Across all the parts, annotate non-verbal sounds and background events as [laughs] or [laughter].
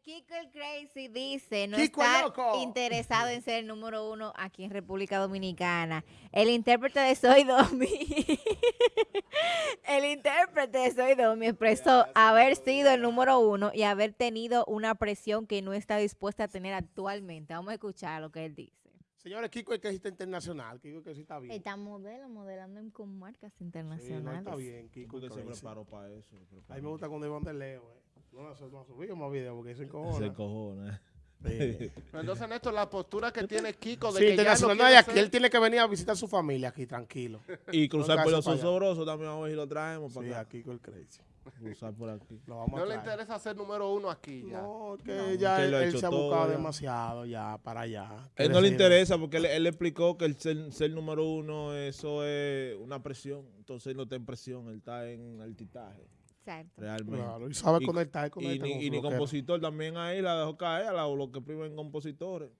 Kiko el Crazy dice no Kiko el está loco. interesado en ser el número uno aquí en República Dominicana. El intérprete de Soy Domi, [laughs] el intérprete de Soy Domi expresó haber sido el número uno y haber tenido una presión que no está dispuesta a tener actualmente. Vamos a escuchar lo que él dice. Señores, Kiko es que está internacional. Kiko es que sí está bien. Está modelo, modelando en- con marcas Sí, no, internacionales. está bien, Kiko. Porque es se crazy. preparó para eso. A mí me gusta cuando iban de Leo, eh. No, no, no ha subido más videos porque se Se encojona. cojona. Sí. [laughs] Pero Entonces, Néstor, la postura que tiene Kiko de Sí, que ya no. No, y aquí ser- él tiene que venir a visitar a su familia aquí, tranquilo. Y cruzar No, por los osobrosos también vamos a ver si lo traemos Sí, para a acá. Kiko el crazy. Cruzar por aquí. Lo vamos no a le interesa ser número uno aquí ya. No, que ya Que él, se ha buscado ya. demasiado ya para allá. Él no le interesa porque él, él le explicó que el ser, ser número uno, eso es una presión. Entonces él no está en presión, él está en altitaje, Exacto. realmente. Claro, y sabe Y- conectar, Y con y su ni compositor también ahí la dejó caer a la- los que primen compositores.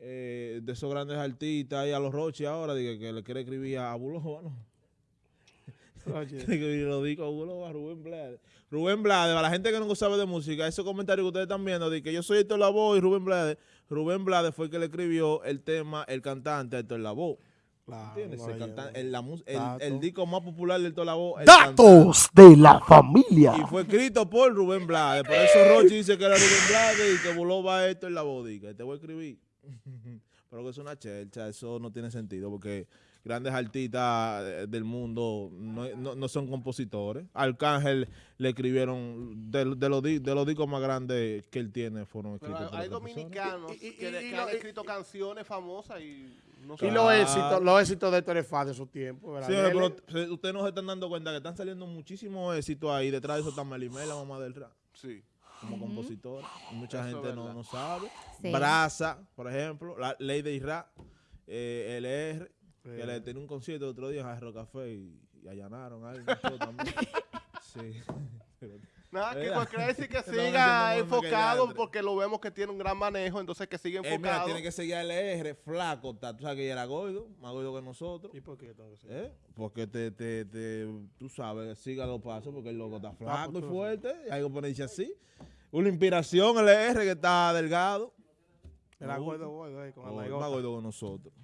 eh, de esos grandes artistas y a los Rochi ahora, dije, que le quiere escribir a Buloba, ¿no? [laughs] [laughs] Y lo digo a Buloba, Rubén Blades. Rubén Blades, para la gente que no sabe de música, esos comentarios que ustedes están viendo de que yo soy Héctor Lavoe y Rubén Blades, Rubén Blades fue el que le escribió el tema, el cantante Héctor Lavoe. Claro, ¿Entiendes? no, cantan- el, la el- el disco más popular de Lavoe. el cantante. Datos de la familia. Y fue escrito por Rubén Blades. Por eso Rochi dice que era Rubén Blades y que Buloba esto en la bodica. Te voy a escribir. [laughs] Pero que es una chelcha, eso no tiene sentido porque grandes artistas eh, del mundo no, no- no son compositores. Arcángel le escribieron, de, de los, de los discos más grandes que él tiene fueron Pero escritos hay, hay dominicanos Y- y- que, y- que y han escrito canciones famosas y no Y los éxitos, los éxitos de Héctor Faz de su tiempo, ¿verdad? Él- pero ustedes no se están dando cuenta que están saliendo muchísimos éxitos ahí. Detrás de eso está Melimel, la mamá del rap. Sí. Como Ujú. compositor. y Mucha Eso gente no, no sabe. Sí. Braza, por ejemplo, la Ley de Isra, eh, LR, que le tenía un concierto el otro día en Jarro Café y, y allanaron show también. [laughs] sí. [laughs] Nada. Kiko quiere decir que [laughs] siga que enfocado porque lo vemos que tiene un gran manejo, entonces que siga Eh, mira, enfocado. tiene que seguir a LR, flaco, está, tú sabes que ella era gordo, más gordo que nosotros. ¿Y por qué tengo que? ¿eh? Porque te, te, te, tú sabes, siga los pasos porque el loco está flaco y pues, fuerte, y hay que ponerse así. Una inspiración, LR, que está delgado. Era gordo, gordo, eh, con la más gordo que nosotros.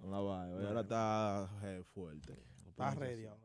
Con la vaina. Ahora está eh, fuerte. Está ready ahora.